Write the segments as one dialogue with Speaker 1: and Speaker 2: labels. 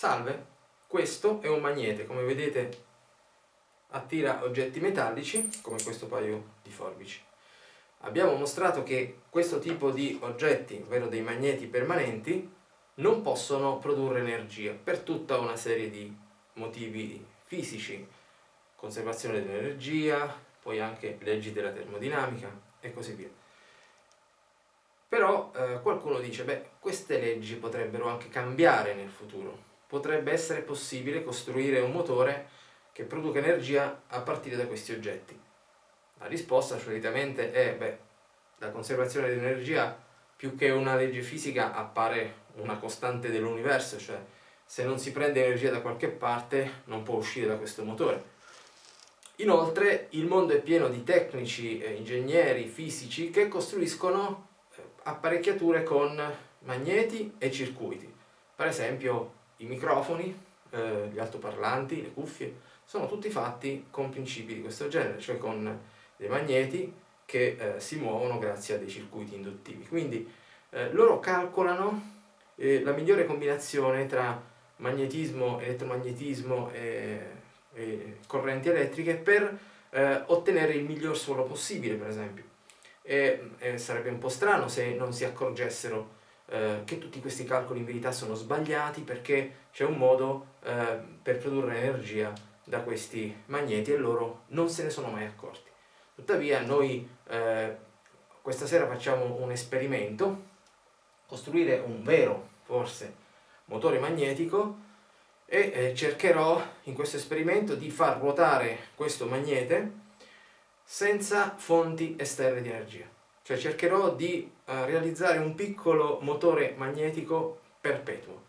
Speaker 1: Salve, questo è un magnete, come vedete attira oggetti metallici, come questo paio di forbici. Abbiamo mostrato che questo tipo di oggetti, ovvero dei magneti permanenti, non possono produrre energia per tutta una serie di motivi fisici, conservazione dell'energia, poi anche leggi della termodinamica e così via. Però eh, qualcuno dice, beh, queste leggi potrebbero anche cambiare nel futuro. Potrebbe essere possibile costruire un motore che produca energia a partire da questi oggetti. La risposta solitamente è, beh, la conservazione dell'energia più che una legge fisica appare una costante dell'universo, cioè se non si prende energia da qualche parte non può uscire da questo motore. Inoltre il mondo è pieno di tecnici, ingegneri, fisici che costruiscono apparecchiature con magneti e circuiti. Per esempio i microfoni, eh, gli altoparlanti, le cuffie, sono tutti fatti con principi di questo genere, cioè con dei magneti che eh, si muovono grazie a dei circuiti induttivi. Quindi eh, loro calcolano eh, la migliore combinazione tra magnetismo, elettromagnetismo e, e correnti elettriche per eh, ottenere il miglior suono possibile, per esempio e, e sarebbe un po' strano se non si accorgessero eh, che tutti questi calcoli in verità sono sbagliati perché c'è un modo eh, per produrre energia da questi magneti e loro non se ne sono mai accorti. Tuttavia noi eh, questa sera facciamo un esperimento, costruire un vero, forse, motore magnetico e eh, cercherò in questo esperimento di far ruotare questo magnete senza fonti esterne di energia. Cioè cercherò di uh, realizzare un piccolo motore magnetico perpetuo.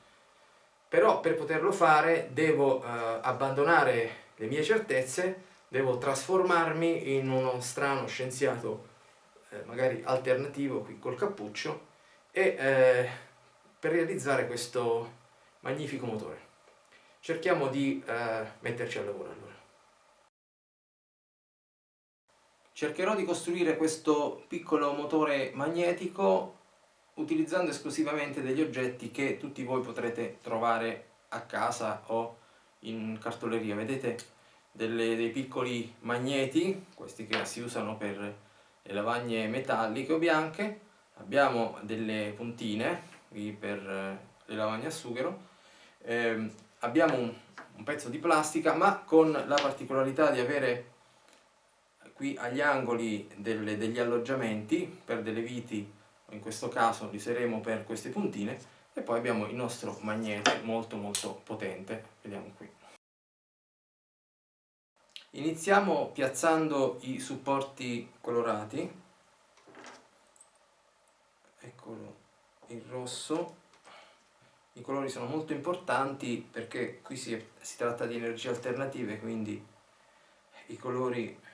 Speaker 1: Però per poterlo fare devo uh, abbandonare le mie certezze, devo trasformarmi in uno strano scienziato, eh, magari alternativo qui col cappuccio, e eh, per realizzare questo magnifico motore. Cerchiamo di eh, metterci al lavoro allora. Cercherò di costruire questo piccolo motore magnetico utilizzando esclusivamente degli oggetti che tutti voi potrete trovare a casa o in cartoleria. Vedete delle, dei piccoli magneti, questi che si usano per le lavagne metalliche o bianche, abbiamo delle puntine qui per le lavagne a sughero, eh, abbiamo un, un pezzo di plastica ma con la particolarità di avere qui agli angoli delle, degli alloggiamenti per delle viti in questo caso li useremo per queste puntine e poi abbiamo il nostro magnete molto molto potente. Vediamo qui. Iniziamo piazzando i supporti colorati. Eccolo il rosso. I colori sono molto importanti perché qui si, si tratta di energie alternative quindi i colori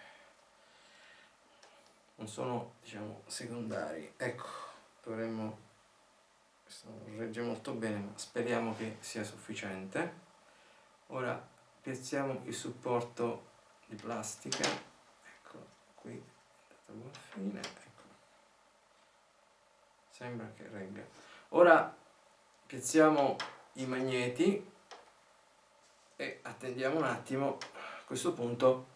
Speaker 1: non sono diciamo secondari. Ecco dovremmo questo non regge molto bene ma speriamo che sia sufficiente. Ora piazziamo il supporto di plastica. Ecco qui fine. Ecco. Sembra che regga. Ora piazziamo i magneti e attendiamo un attimo. A questo punto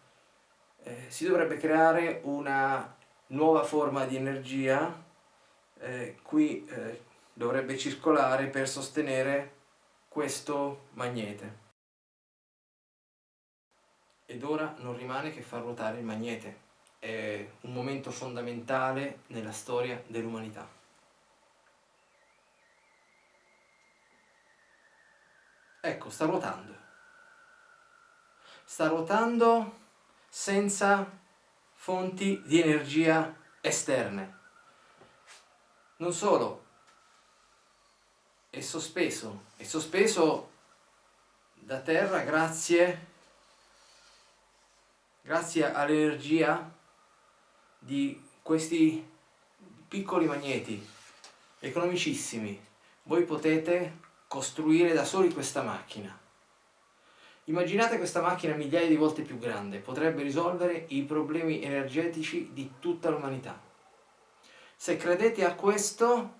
Speaker 1: eh, si dovrebbe creare una nuova forma di energia eh, qui eh, dovrebbe circolare per sostenere questo magnete. Ed ora non rimane che far ruotare il magnete. È un momento fondamentale nella storia dell'umanità. Ecco sta ruotando. Sta ruotando senza fonti di energia esterne. Non solo, è sospeso, è sospeso da terra grazie, grazie all'energia di questi piccoli magneti economicissimi. Voi potete costruire da soli questa macchina Immaginate questa macchina migliaia di volte più grande, potrebbe risolvere i problemi energetici di tutta l'umanità. Se credete a questo,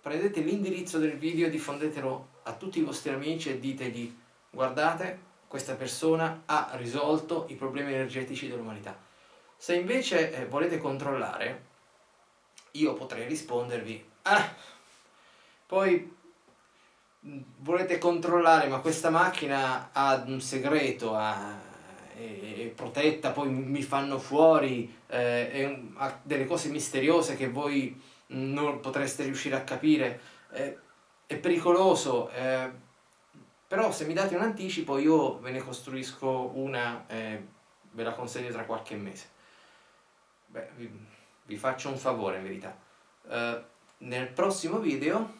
Speaker 1: prendete l'indirizzo del video diffondetelo a tutti i vostri amici e ditegli guardate questa persona ha risolto i problemi energetici dell'umanità. Se invece eh, volete controllare, io potrei rispondervi, ah, poi volete controllare ma questa macchina ha un segreto, ha, è, è, protetta, poi mi fanno fuori, eh, è, ha delle cose misteriose che voi non potreste riuscire a capire, eh, è pericoloso, eh, però se mi date un anticipo io ve ne costruisco una e ve la consegno tra qualche mese. Beh, vi, vi faccio un favore in verità. Uh, nel prossimo video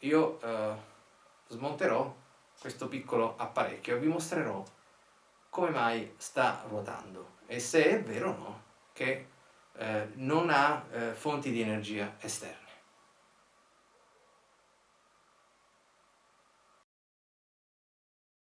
Speaker 1: io uh, smonterò questo piccolo apparecchio e vi mostrerò come mai sta ruotando e se è vero o no che uh, non ha fonti di energia esterna.